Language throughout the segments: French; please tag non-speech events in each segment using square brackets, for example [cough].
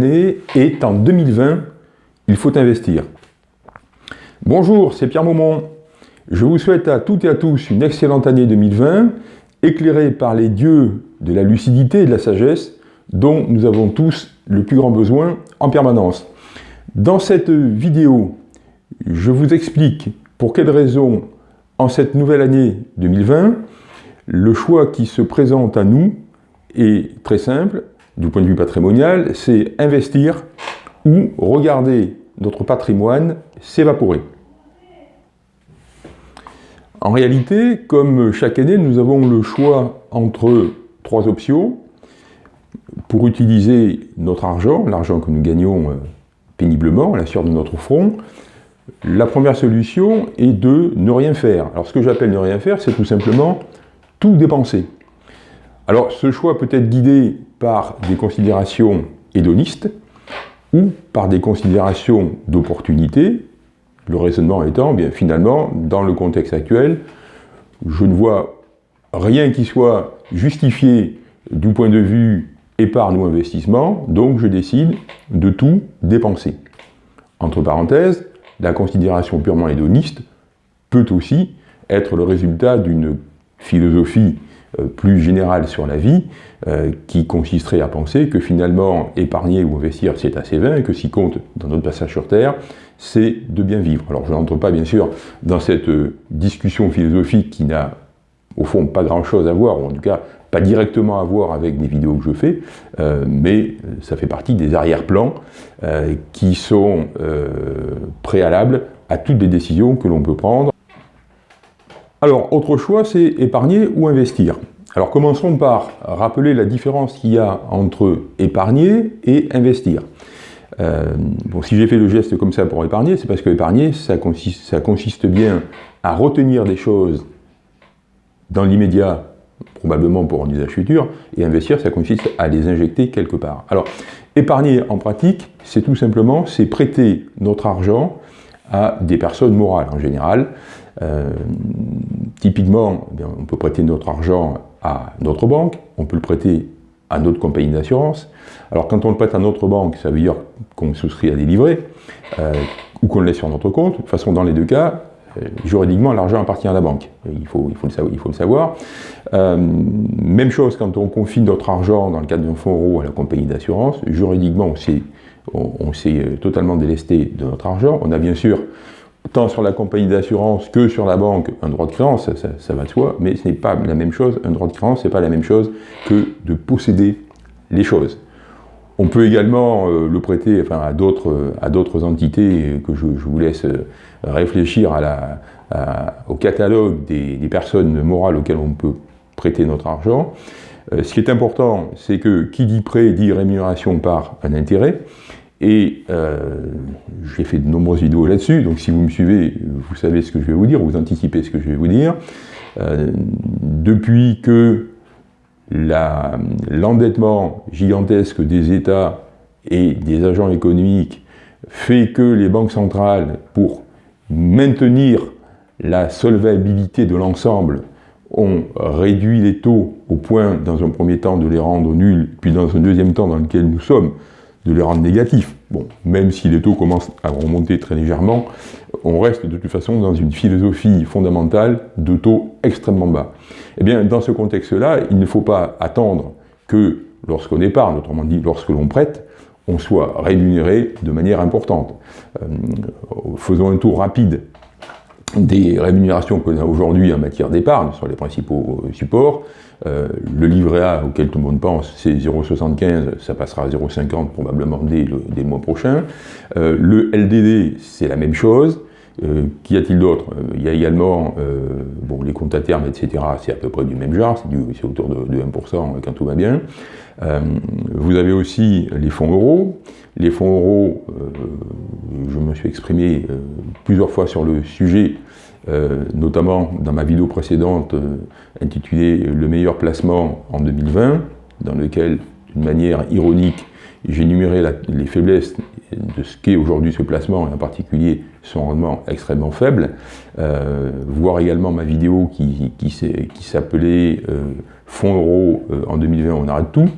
Est en 2020, il faut investir. Bonjour, c'est Pierre Maumont. Je vous souhaite à toutes et à tous une excellente année 2020, éclairée par les dieux de la lucidité et de la sagesse dont nous avons tous le plus grand besoin en permanence. Dans cette vidéo, je vous explique pour quelles raisons, en cette nouvelle année 2020, le choix qui se présente à nous est très simple, du point de vue patrimonial, c'est investir ou regarder notre patrimoine s'évaporer. En réalité, comme chaque année, nous avons le choix entre trois options pour utiliser notre argent, l'argent que nous gagnons euh, péniblement à la sueur de notre front. La première solution est de ne rien faire. Alors ce que j'appelle ne rien faire, c'est tout simplement tout dépenser. Alors ce choix peut être guidé par des considérations hédonistes ou par des considérations d'opportunité, le raisonnement étant, bien finalement, dans le contexte actuel, je ne vois rien qui soit justifié du point de vue épargne ou investissement, donc je décide de tout dépenser. Entre parenthèses, la considération purement hédoniste peut aussi être le résultat d'une philosophie plus générale sur la vie, euh, qui consisterait à penser que finalement, épargner ou investir, c'est assez vain, et que ce qui compte dans notre passage sur Terre, c'est de bien vivre. Alors je n'entre pas, bien sûr, dans cette euh, discussion philosophique qui n'a, au fond, pas grand-chose à voir, ou en tout cas, pas directement à voir avec des vidéos que je fais, mais ça fait partie des arrière-plans qui sont préalables à toutes les décisions que l'on peut prendre alors, autre choix, c'est épargner ou investir. Alors, commençons par rappeler la différence qu'il y a entre épargner et investir. Euh, bon, si j'ai fait le geste comme ça pour épargner, c'est parce que épargner, ça consiste, ça consiste bien à retenir des choses dans l'immédiat, probablement pour un usage futur, et investir, ça consiste à les injecter quelque part. Alors, épargner en pratique, c'est tout simplement, c'est prêter notre argent à des personnes morales en général, euh, typiquement, eh on peut prêter notre argent à notre banque, on peut le prêter à notre compagnie d'assurance. Alors quand on le prête à notre banque, ça veut dire qu'on souscrit à des livrets, euh, ou qu'on le laisse sur notre compte. De toute façon, dans les deux cas, euh, juridiquement, l'argent appartient à la banque. Il faut, il faut, le, savoir. Il faut le savoir. même chose quand on confie notre argent dans le cadre d'un fonds euro à la compagnie d'assurance. Juridiquement, on s'est totalement délesté de notre argent. On a bien sûr tant sur la compagnie d'assurance que sur la banque, un droit de créance, ça, va de soi, mais ce n'est pas la même chose, un droit de créance, ce n'est pas la même chose que de posséder les choses. On peut également euh, le prêter à d'autres entités que je, vous laisse euh, réfléchir au catalogue des, personnes morales auxquelles on peut prêter notre argent. Euh, ce qui est important, c'est que qui dit prêt dit rémunération par un intérêt. Et euh, j'ai fait de nombreuses vidéos là-dessus, donc si vous me suivez, vous savez ce que je vais vous dire, vous anticipez ce que je vais vous dire. Euh, depuis que l'endettement gigantesque des États et des agents économiques fait que les banques centrales, pour maintenir la solvabilité de l'ensemble, ont réduit les taux au point, dans un premier temps, de les rendre nuls, puis dans un deuxième temps dans lequel nous sommes, de les rendre négatifs. Bon, même si les taux commencent à remonter très légèrement, on reste de toute façon dans une philosophie fondamentale de taux extrêmement bas. Eh bien, dans ce contexte-là, il ne faut pas attendre que lorsqu'on épargne, autrement dit lorsque l'on prête, on soit rémunéré de manière importante. Euh, faisons un tour rapide des rémunérations qu'on a aujourd'hui en matière d'épargne sur les principaux supports. Euh, le livret A auquel tout le monde pense, c'est 0,75, ça passera à 0,50 probablement dès le, mois prochain. Euh, le LDD, c'est la même chose. Euh, Qu'y a-t-il d'autre? Il y a également bon, les comptes à terme, etc. C'est à peu près du même genre, c'est autour de, de, 1% quand tout va bien. vous avez aussi les fonds euros. Les fonds euros, je me suis exprimé plusieurs fois sur le sujet, euh, notamment dans ma vidéo précédente euh, intitulée « Le meilleur placement en 2020 », dans lequel, d'une manière ironique, j'ai numéré les faiblesses de ce qu'est aujourd'hui ce placement, et en particulier son rendement extrêmement faible, euh, voir également ma vidéo qui, qui, s'appelait Fonds euros en 2020, on arrête tout ».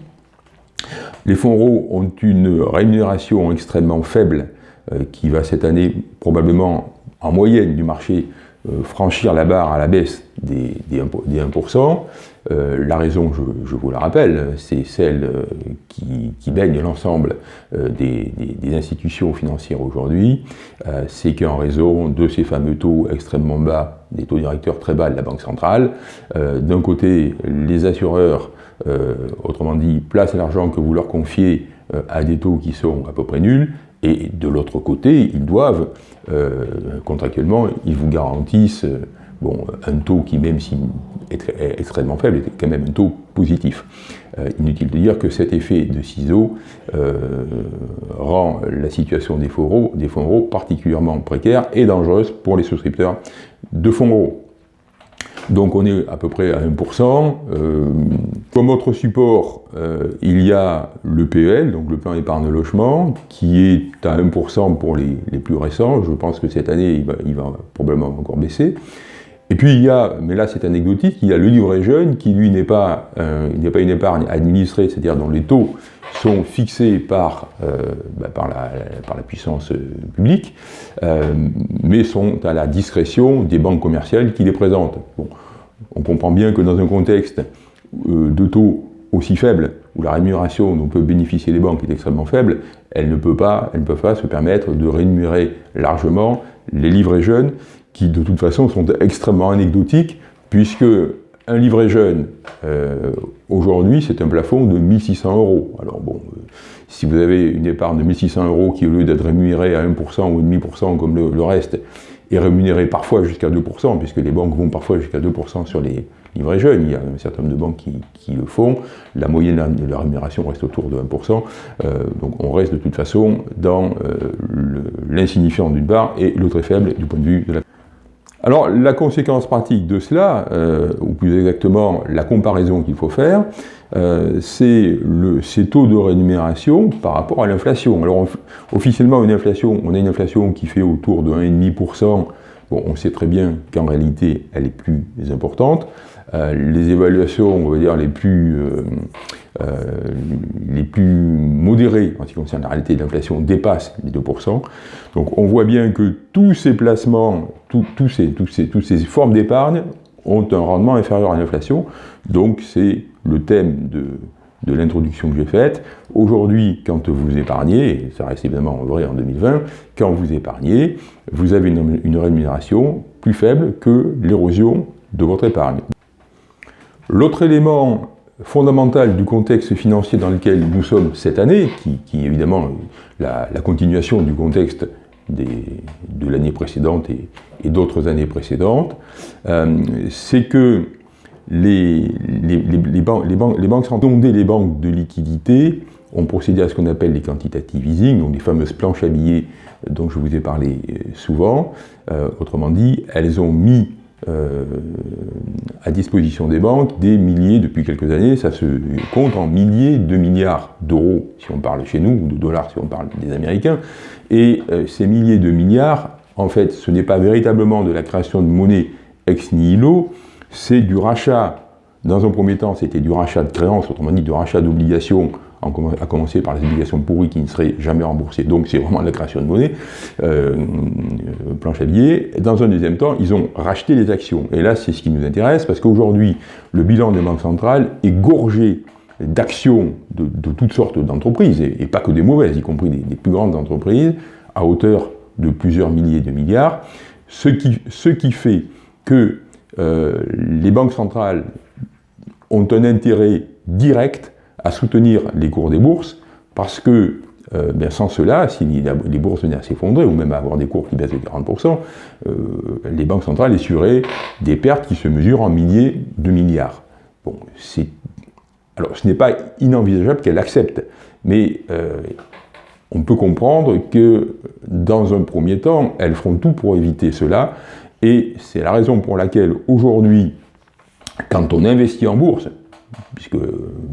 Les fonds euros ont une rémunération extrêmement faible euh, qui va cette année probablement en moyenne du marché euh, franchir la barre à la baisse des, 1%. Euh, la raison, je, vous la rappelle, c'est celle qui, baigne l'ensemble des, institutions financières aujourd'hui, c'est qu'en raison de ces fameux taux extrêmement bas, des taux directeurs très bas de la Banque centrale, d'un côté, les assureurs euh, autrement dit, place l'argent que vous leur confiez euh, à des taux qui sont à peu près nuls, et de l'autre côté, ils doivent, euh, contractuellement, ils vous garantissent bon, un taux qui, même s'il est, extrêmement faible, est quand même un taux positif. inutile de dire que cet effet de ciseaux rend la situation des fonds euros particulièrement précaire et dangereuse pour les souscripteurs de fonds euros. Donc on est à peu près à 1%. Euh, comme autre support, euh, il y a le PEL, donc le plan épargne logement, qui est à 1% pour les, plus récents. Je pense que cette année, il va, il va, probablement encore baisser. Et puis il y a, mais là c'est anecdotique, il y a le livret jeune qui lui n'est pas, euh, une épargne administrée, c'est-à-dire dont les taux sont fixés par, euh, bah, la, puissance euh, publique, euh, mais sont à la discrétion des banques commerciales qui les présentent. On comprend bien que dans un contexte de taux aussi faible, où la rémunération dont peut bénéficier les banques est extrêmement faible, elles ne peuvent pas, elles ne peuvent pas se permettre de rémunérer largement les livrets jeunes, qui de toute façon sont extrêmement anecdotiques, puisque un livret jeune, euh, aujourd'hui, c'est un plafond de 1600 euros. Alors bon, euh, si vous avez une épargne de 1600 euros qui, au lieu d'être rémunérée à 1% ou 1,5% comme le, reste, est rémunérée parfois jusqu'à 2%, puisque les banques vont parfois jusqu'à 2% sur les livrets jeunes, il y a un certain nombre de banques qui, le font, la moyenne de la rémunération reste autour de 1%, euh, donc on reste de toute façon dans l'insignifiant d'une part et le très faible du point de vue de la alors la conséquence pratique de cela, euh, ou plus exactement la comparaison qu'il faut faire, euh, c'est ces taux de rémunération par rapport à l'inflation. Alors officiellement une inflation, on a une inflation qui fait autour de 1,5%, bon on sait très bien qu'en réalité elle est plus importante, euh, les évaluations, on va dire, les plus, euh, euh, les plus modérées en ce qui concerne la réalité de l'inflation dépassent les 2%. Donc on voit bien que tous ces placements, tous ces, ces, toutes ces formes d'épargne ont un rendement inférieur à l'inflation. Donc c'est le thème de, de l'introduction que j'ai faite. Aujourd'hui, quand vous épargnez, ça reste évidemment vrai en 2020, quand vous épargnez, vous avez une rémunération plus faible que l'érosion de votre épargne. L'autre élément fondamental du contexte financier dans lequel nous sommes cette année, qui, est évidemment la, continuation du contexte de l'année précédente et, d'autres années précédentes, euh, c'est que les, banques, les banques les banques de liquidité, ont procédé à ce qu'on appelle les quantitative easing, donc les fameuses planches à billets dont je vous ai parlé euh, souvent. Euh, autrement dit, elles ont mis euh, à disposition des banques des milliers, depuis quelques années, ça se compte en milliers de milliards d'euros, si on parle chez nous, ou de dollars si on parle des Américains, et euh, ces milliers de milliards, en fait, ce n'est pas véritablement de la création de monnaie ex nihilo, c'est du rachat, dans un premier temps, c'était du rachat de créances, autrement dit, du rachat d'obligations à commencer par les obligations pourries qui ne seraient jamais remboursées, donc c'est vraiment la création de monnaie, euh, euh, planche à billets. Dans un deuxième temps, ils ont racheté les actions. Et là, c'est ce qui nous intéresse, parce qu'aujourd'hui, le bilan des banques centrales est gorgé d'actions de, toutes sortes d'entreprises, et, pas que des mauvaises, y compris des, plus grandes entreprises, à hauteur de plusieurs milliers de milliards, ce qui, ce qui fait que euh, les banques centrales ont un intérêt direct à soutenir les cours des bourses, parce que euh, ben, sans cela, si les bourses venaient à s'effondrer, ou même à avoir des cours qui baissent de 40%, euh, les banques centrales essuraient des pertes qui se mesurent en milliers de milliards. Bon, alors ce n'est pas inenvisageable qu'elles acceptent, mais euh, on peut comprendre que dans un premier temps, elles feront tout pour éviter cela, et c'est la raison pour laquelle aujourd'hui, quand on investit en bourse, puisque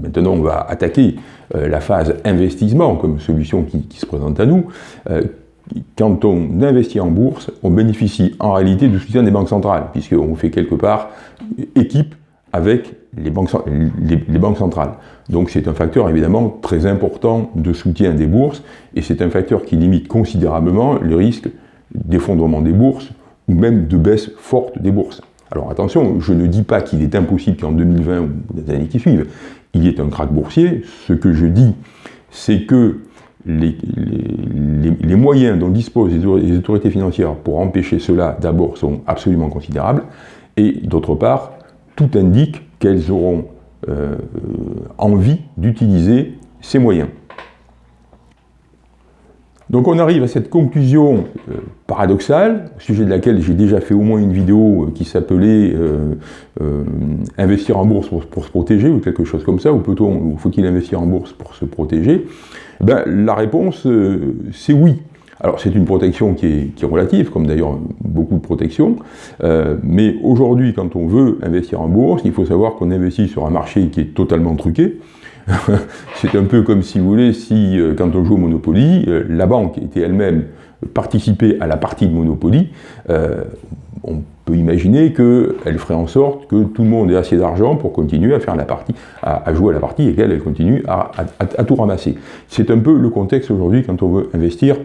maintenant on va attaquer euh, la phase investissement comme solution qui, se présente à nous, euh, quand on investit en bourse, on bénéficie en réalité du soutien des banques centrales, puisqu'on fait quelque part équipe avec les banques, les, banques centrales. Donc c'est un facteur évidemment très important de soutien des bourses, et c'est un facteur qui limite considérablement le risque d'effondrement des bourses, ou même de baisse forte des bourses. Alors attention, je ne dis pas qu'il est impossible qu'en 2020 ou les années qui suivent, il y ait un krach boursier. Ce que je dis, c'est que les, les, moyens dont disposent les autorités financières pour empêcher cela, d'abord, sont absolument considérables, et d'autre part, tout indique qu'elles auront euh, envie d'utiliser ces moyens. Donc on arrive à cette conclusion euh, paradoxale, au sujet de laquelle j'ai déjà fait au moins une vidéo euh, qui s'appelait Investir en bourse pour, se protéger » ou quelque chose comme ça, ou plutôt faut-il investir en bourse pour se protéger ben, La réponse, c'est oui. Alors c'est une protection qui est, relative, comme d'ailleurs beaucoup de protections, euh, mais aujourd'hui quand on veut investir en bourse, il faut savoir qu'on investit sur un marché qui est totalement truqué. [laughs] c'est un peu comme si vous voulez, si euh, quand on joue au Monopoly, euh, la banque était elle-même participée à la partie de Monopoly, on peut imaginer qu'elle ferait en sorte que tout le monde ait assez d'argent pour continuer à faire la partie, à, jouer à la partie et qu'elle continue à tout ramasser. C'est un peu le contexte aujourd'hui quand on veut investir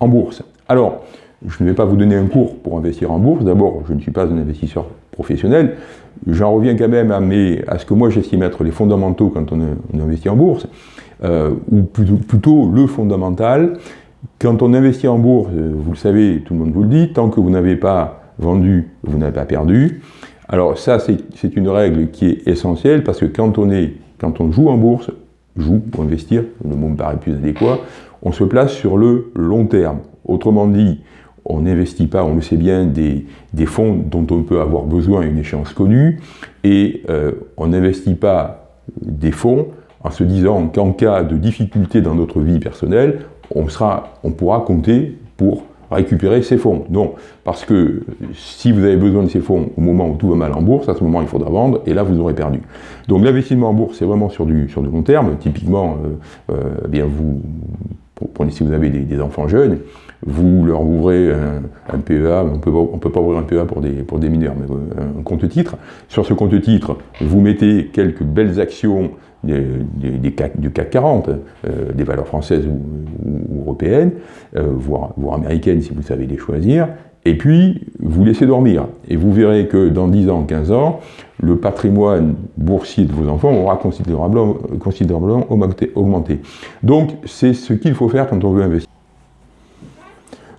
en bourse. Alors, je ne vais pas vous donner un cours pour investir en bourse. D'abord, je ne suis pas un investisseur professionnel. J'en reviens quand même à, ce que moi j'estime être les fondamentaux quand on, investit en bourse, euh, ou plutôt, le fondamental. Quand on investit en bourse, euh, vous le savez, tout le monde vous le dit, tant que vous n'avez pas vendu, vous n'avez pas perdu. Alors ça, c'est une règle qui est essentielle parce que quand on, quand on joue en bourse, joue pour investir, le mot me paraît plus adéquat, on se place sur le long terme. Autrement dit, on n'investit pas, on le sait bien, des, fonds dont on peut avoir besoin à une échéance connue, et euh, on n'investit pas des fonds en se disant qu'en cas de difficulté dans notre vie personnelle, on, pourra compter pour récupérer ces fonds. Non, parce que si vous avez besoin de ces fonds au moment où tout va mal en bourse, à ce moment il faudra vendre, et là vous aurez perdu. Donc l'investissement en bourse, c'est vraiment sur du, sur du long terme. Typiquement, euh, euh, eh bien vous, prenez si vous avez des, enfants jeunes, vous leur ouvrez un, PEA, on peut, ne peut pas ouvrir un PEA pour des, pour des mineurs, mais euh, un compte titre. Sur ce compte titre, vous mettez quelques belles actions des, CAC, du CAC 40, euh, des valeurs françaises ou, européennes, euh, voire, américaines si vous savez les choisir, et puis vous laissez dormir. Et vous verrez que dans 10 ans, 15 ans, le patrimoine boursier de vos enfants aura considérablement, augmenté. Donc c'est ce qu'il faut faire quand on veut investir.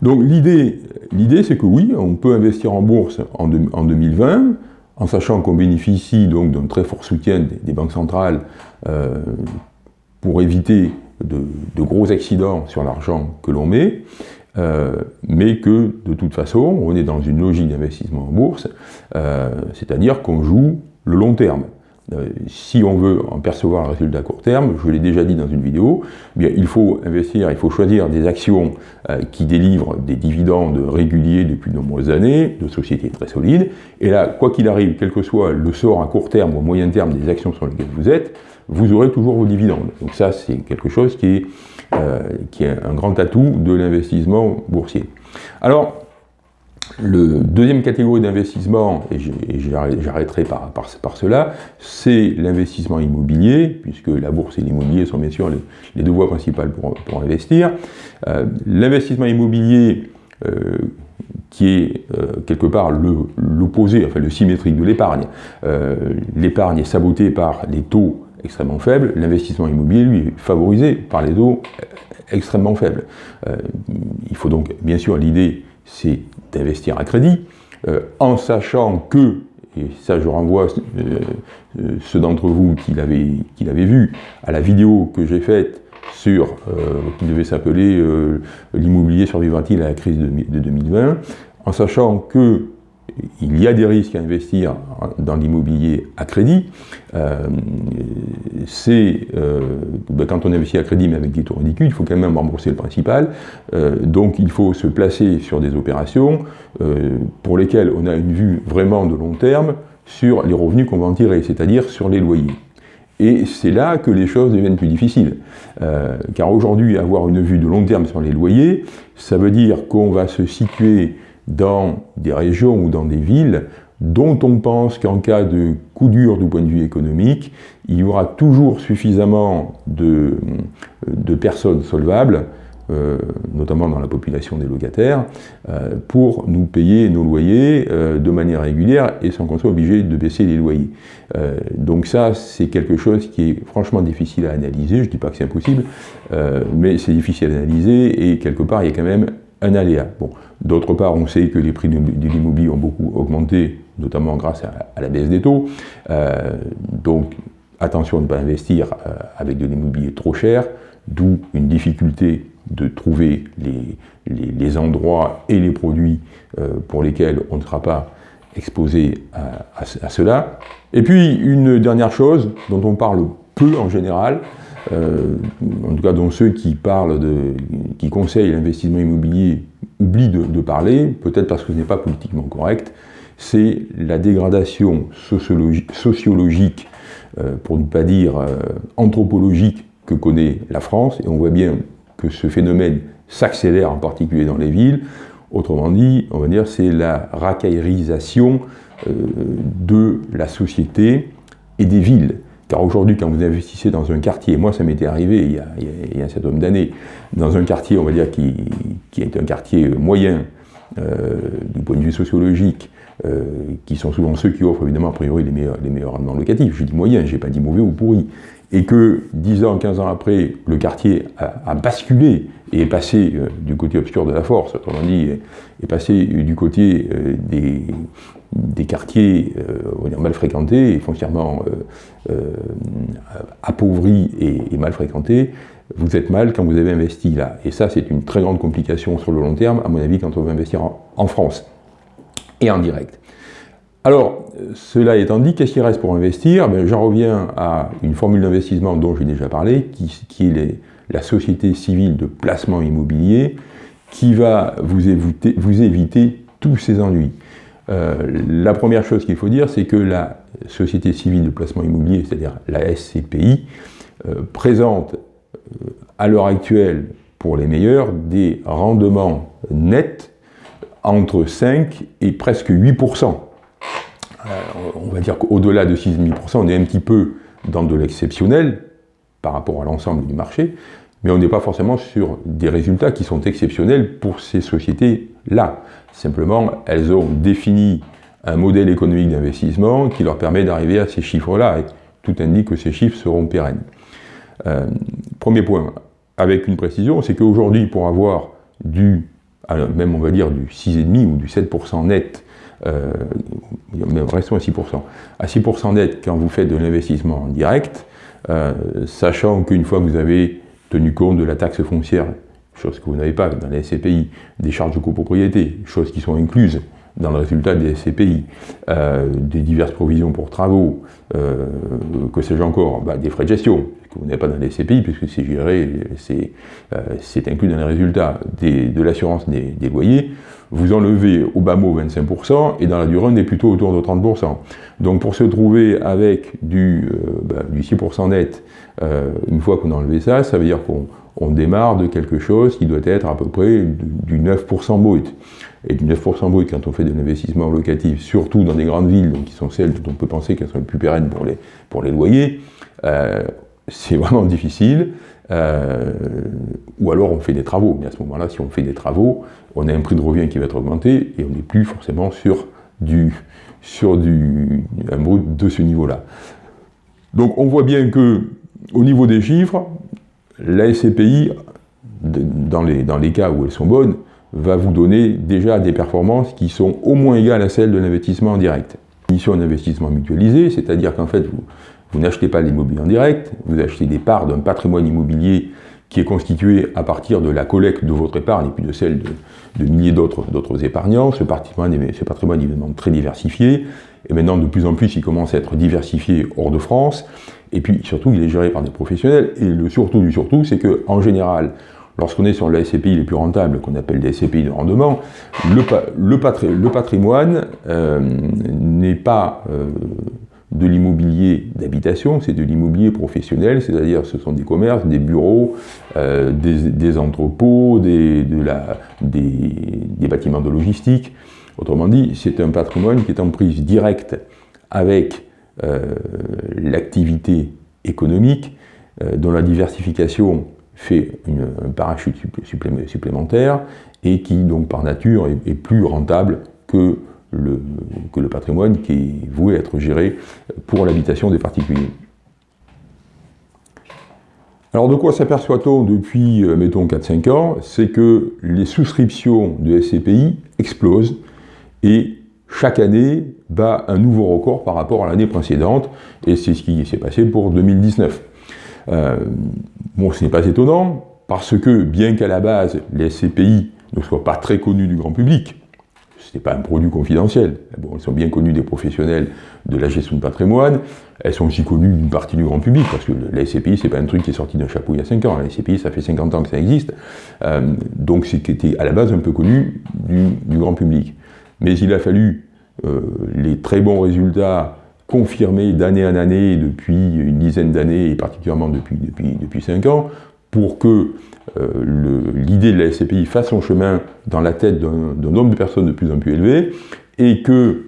Donc l'idée, c'est que oui, on peut investir en bourse en, en 2020, en sachant qu'on bénéficie donc d'un très fort soutien des, banques centrales euh, pour éviter de, gros accidents sur l'argent que l'on met, euh, mais que de toute façon, on est dans une logique d'investissement en bourse, euh, c'est-à-dire qu'on joue le long terme. Euh, si on veut en percevoir un résultat à court terme, je l'ai déjà dit dans une vidéo, eh bien, il faut investir, il faut choisir des actions qui délivrent des dividendes réguliers depuis de nombreuses années, de sociétés très solides, et là, quoi qu'il arrive, quel que soit le sort à court terme ou moyen terme des actions sur lesquelles vous êtes, vous aurez toujours vos dividendes. Donc ça, c'est quelque chose qui est, qui est un grand atout de l'investissement boursier. Alors, le deuxième catégorie d'investissement, et j'arrêterai par, par, cela, c'est l'investissement immobilier, puisque la bourse et l'immobilier sont bien sûr les, deux voies principales pour, investir. Euh, l'investissement immobilier, euh, qui est euh, quelque part l'opposé, enfin le symétrique de l'épargne. l'épargne est sabotée par les taux extrêmement faibles, l'investissement immobilier, lui, est favorisé par les taux extrêmement faibles. il faut donc, bien sûr, l'idée c'est d'investir à crédit, euh, en sachant que, et ça je renvoie euh, euh, ceux d'entre vous qui l'avaient vu, à la vidéo que j'ai faite sur, qui devait s'appeler L'immobilier survivra-t-il à la crise de 2020, en sachant que il y a des risques à investir dans l'immobilier à crédit. Euh, c'est euh, ben, quand on investit à crédit, mais avec des taux ridicules, il faut quand même rembourser le principal. Euh, donc il faut se placer sur des opérations pour lesquelles on a une vue vraiment de long terme sur les revenus qu'on va en tirer, c'est-à-dire sur les loyers. Et c'est là que les choses deviennent plus difficiles. car aujourd'hui, avoir une vue de long terme sur les loyers, ça veut dire qu'on va se situer dans des régions ou dans des villes dont on pense qu'en cas de coup dur du point de vue économique, il y aura toujours suffisamment de, personnes solvables euh, notamment dans la population des locataires, euh, pour nous payer nos loyers euh, de manière régulière et sans qu'on soit obligé de baisser les loyers. donc ça, c'est quelque chose qui est franchement difficile à analyser, je ne dis pas que c'est impossible, mais c'est difficile à analyser et quelque part, il y a quand même un aléa. D'autre part, on sait que les prix de l'immobilier ont beaucoup augmenté, notamment grâce à, la baisse des taux. donc attention de ne pas investir avec de l'immobilier trop cher, d'où une difficulté de trouver les, endroits et les produits euh, pour lesquels on ne sera pas exposé à, cela. Et puis, une dernière chose dont on parle peu en général, euh, en tout cas dont ceux qui parlent de, qui conseillent l'investissement immobilier oublient de, parler, peut-être parce que ce n'est pas politiquement correct, c'est la dégradation sociologique, euh, pour ne pas dire anthropologique, que connaît la France, et on voit bien que ce phénomène s'accélère en particulier dans les villes. Autrement dit, on va dire, c'est la racaillerisation euh, de la société et des villes. Car aujourd'hui, quand vous investissez dans un quartier, moi ça m'était arrivé il y, a, un certain nombre d'années, dans un quartier, on va dire, qui, est un quartier moyen euh, du point de vue sociologique, euh, qui sont souvent ceux qui offrent évidemment a priori les meilleurs, rendements locatifs. Je dis moyen, je n'ai pas dit mauvais ou pourri et que 10 ans, 15 ans après, le quartier a, basculé et est passé euh, du côté obscur de la force, autrement dit, est passé du côté des, des, quartiers euh, mal fréquentés et foncièrement appauvris et, mal fréquentés, vous êtes mal quand vous avez investi là. Et ça, c'est une très grande complication sur le long terme, à mon avis, quand on veut investir en France et en direct. Alors, cela étant dit, qu'est-ce qui reste pour investir? Ben, J'en reviens à une formule d'investissement dont j'ai déjà parlé, qui, est la société civile de placement immobilier, qui va vous éviter, tous ces ennuis. Euh, la première chose qu'il faut dire, c'est que la société civile de placement immobilier, c'est-à-dire la SCPI, euh, présente euh, à l'heure actuelle, pour les meilleurs, des rendements nets entre 5 et presque 8%. Euh, on va dire qu'au-delà de 6,5%, on est un petit peu dans de l'exceptionnel par rapport à l'ensemble du marché, mais on n'est pas forcément sur des résultats qui sont exceptionnels pour ces sociétés-là. Simplement, elles ont défini un modèle économique d'investissement qui leur permet d'arriver à ces chiffres-là, et tout indique que ces chiffres seront pérennes. Euh, premier point, avec une précision, c'est qu'aujourd'hui, pour avoir du, même on va dire du 6,5 ou du 7% net euh, restons à 6%. À 6% net, quand vous faites de l'investissement direct, euh, sachant qu'une fois que vous avez tenu compte de la taxe foncière, chose que vous n'avez pas dans les SCPI, des charges de copropriété, choses qui sont incluses dans le résultat des SCPI, euh, des diverses provisions pour travaux, euh, que sais-je encore, bah, des frais de gestion, que vous pas dans les SCPI, puisque c'est géré, c'est inclus dans les résultats de l'assurance des, loyers, vous enlevez au bas mot 25%, et dans la durée, on est plutôt autour de 30%. Donc pour se trouver avec du, euh, bah, 6% net, euh, une fois qu'on a enlevé ça, ça veut dire qu'on démarre de quelque chose qui doit être à peu près du 9% brut. Et du 9% brut, quand on fait de l'investissement locatif, surtout dans des grandes villes, donc qui sont celles dont on peut penser qu'elles sont les plus pérennes pour les, pour les loyers, euh, c'est [laughs] vraiment difficile. Euh, ou alors on fait des travaux. Mais à ce moment-là, si on fait des travaux, on a un prix de revient qui va être augmenté et on n'est plus forcément sur, du, sur du, un brut de ce niveau-là. Donc on voit bien que au niveau des chiffres, la SCPI, dans les, dans les cas où elles sont bonnes, va vous donner déjà des performances qui sont au moins égales à celles de l'investissement en direct. Mission d'investissement mutualisé, c'est-à-dire qu'en fait, vous, vous n'achetez pas l'immobilier en direct, vous achetez des parts d'un patrimoine immobilier qui est constitué à partir de la collecte de votre épargne et puis de celle de, milliers d'autres épargnants. Ce patrimoine, ce patrimoine est évidemment très diversifié, et maintenant de plus en plus il commence à être diversifié hors de France, et puis surtout il est géré par des professionnels, et le surtout du surtout, c'est qu'en général, lorsqu'on est sur les SCPI les plus rentables, qu'on appelle des SCPI de rendement, le, le, patrimoine euh, n'est pas... Euh, de l'immobilier d'habitation, c'est de l'immobilier professionnel, c'est-à-dire ce sont des commerces, des bureaux, euh, des, entrepôts, des, bâtiments de logistique. Autrement dit, c'est un patrimoine qui est en prise directe avec euh, l'activité économique, euh, dont la diversification fait un parachute supplémentaire et qui, donc par nature, est, plus rentable que le, que le patrimoine qui est voué à être géré pour l'habitation des particuliers. Alors de quoi s'aperçoit-on depuis, euh, mettons, 4-5 ans? C'est que les souscriptions de SCPI explosent et chaque année bat un nouveau record par rapport à l'année précédente, et c'est ce qui s'est passé pour 2019. Euh, bon, ce n'est pas étonnant, parce que bien qu'à la base, les SCPI ne soient pas très connus du grand public, ce n'est pas un produit confidentiel. Bon, elles sont bien connues des professionnels de la gestion de patrimoine, elles sont aussi connues d'une partie du grand public, parce que la SCPI, c'est pas un truc qui est sorti d'un chapeau il y a 5 ans. La SCPI, ça fait 50 ans que ça existe. Euh, donc c'était à la base un peu connu du grand public. Mais il a fallu euh, les très bons résultats confirmés d'année en année depuis une dizaine d'années et particulièrement depuis, depuis, depuis 5 ans pour que l'idée de la SCPI fasse son chemin dans la tête d'un nombre de personnes de plus en plus élevé et que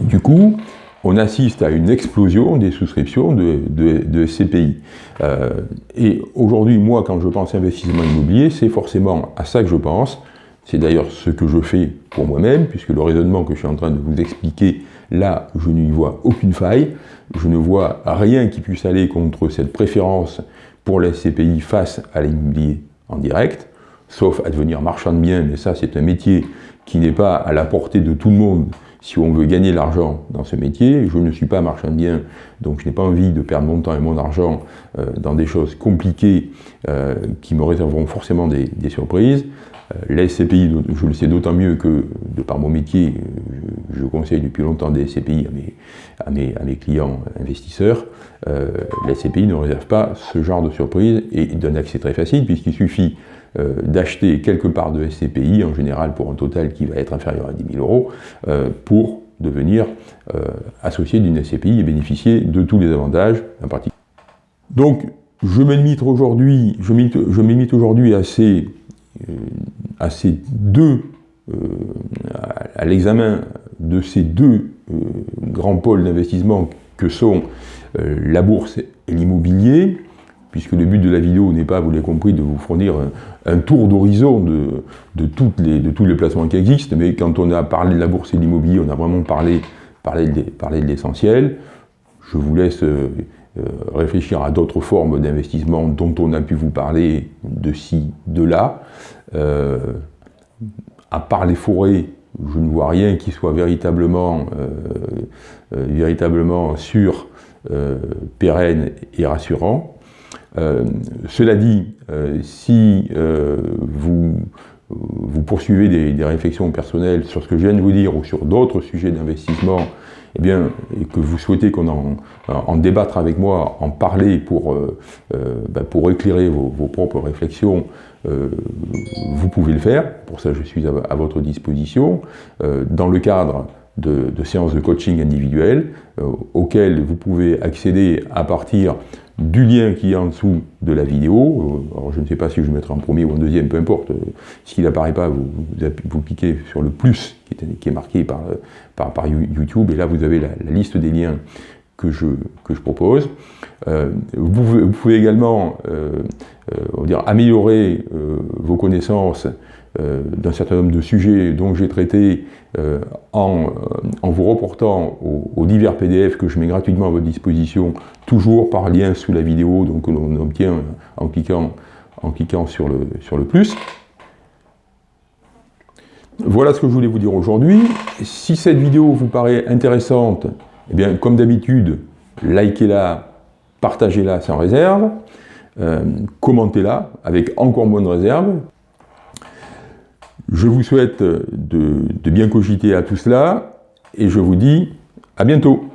du coup on assiste à une explosion des souscriptions de, de, SCPI. Euh, et aujourd'hui, moi, quand je pense investissement immobilier, c'est forcément à ça que je pense, c'est d'ailleurs ce que je fais pour moi-même, puisque le raisonnement que je suis en train de vous expliquer, là, je n'y vois aucune faille. Je ne vois rien qui puisse aller contre cette préférence pour la SCPI face à l'immobilier en direct, sauf à devenir marchand de biens, mais ça, c'est un métier qui n'est pas à la portée de tout le monde si on veut gagner l'argent dans ce métier. Je ne suis pas marchand de biens, donc je n'ai pas envie de perdre mon temps et mon argent euh, dans des choses compliquées euh, qui me réserveront forcément des surprises. Euh, la SCPI, je le sais d'autant mieux que, de par mon métier, euh, je, conseille depuis longtemps des SCPI à mes, clients investisseurs. Euh, SCPI ne réserve pas ce genre de surprise et donne accès très facile puisqu'il suffit d'acheter quelques parts de SCPI, en général pour un total qui va être inférieur à 10 000 euros, pour devenir associé d'une SCPI et bénéficier de tous les avantages en particulier. Donc, je me limite aujourd'hui à ces euh, à ces deux, euh, à l'examen de ces deux euh, grands pôles d'investissement que sont la bourse et l'immobilier, puisque le but de la vidéo n'est pas, vous l'avez compris, de vous fournir un, tour d'horizon de, de, les, de tous les placements qui existent, mais quand on a parlé de la bourse et de l'immobilier, on a vraiment parlé, parlé de, parlé de l'essentiel. Je vous laisse réfléchir à d'autres formes d'investissement dont on a pu vous parler de ci, de là. Euh, à part les forêts, je ne vois rien qui soit véritablement, euh, euh, véritablement sûr, pérenne et rassurant. cela dit, si vous, vous poursuivez des, réflexions personnelles sur ce que je viens de vous dire ou sur d'autres sujets d'investissement eh bien, et que vous souhaitez qu'on en, en, débattre avec moi, en parler pour, ben, pour éclairer vos, propres réflexions, euh, vous pouvez le faire. Pour ça, je suis à, votre disposition. dans le cadre de, de, séances de coaching individuelles, auxquelles vous pouvez accéder à partir du lien qui est en dessous de la vidéo. Alors je ne sais pas si je mettrai en premier ou en deuxième, peu importe. S'il n'apparaît pas, vous, vous, cliquez sur le plus qui est, marqué par, par, YouTube, et là vous avez la, liste des liens que je, propose. Euh, vous, pouvez également euh, euh, dire, améliorer vos connaissances euh, d'un certain nombre de sujets dont j'ai traité euh, en, en, vous reportant aux, divers PDF que je mets gratuitement à votre disposition, toujours par lien sous la vidéo, donc que l'on obtient en cliquant, en cliquant sur, le, sur le plus. Voilà ce que je voulais vous dire aujourd'hui. Si cette vidéo vous paraît intéressante, eh bien, comme d'habitude, likez-la, partagez-la sans réserve, euh, commentez-la avec encore moins de réserve, je vous souhaite de, bien cogiter à tout cela et je vous dis à bientôt.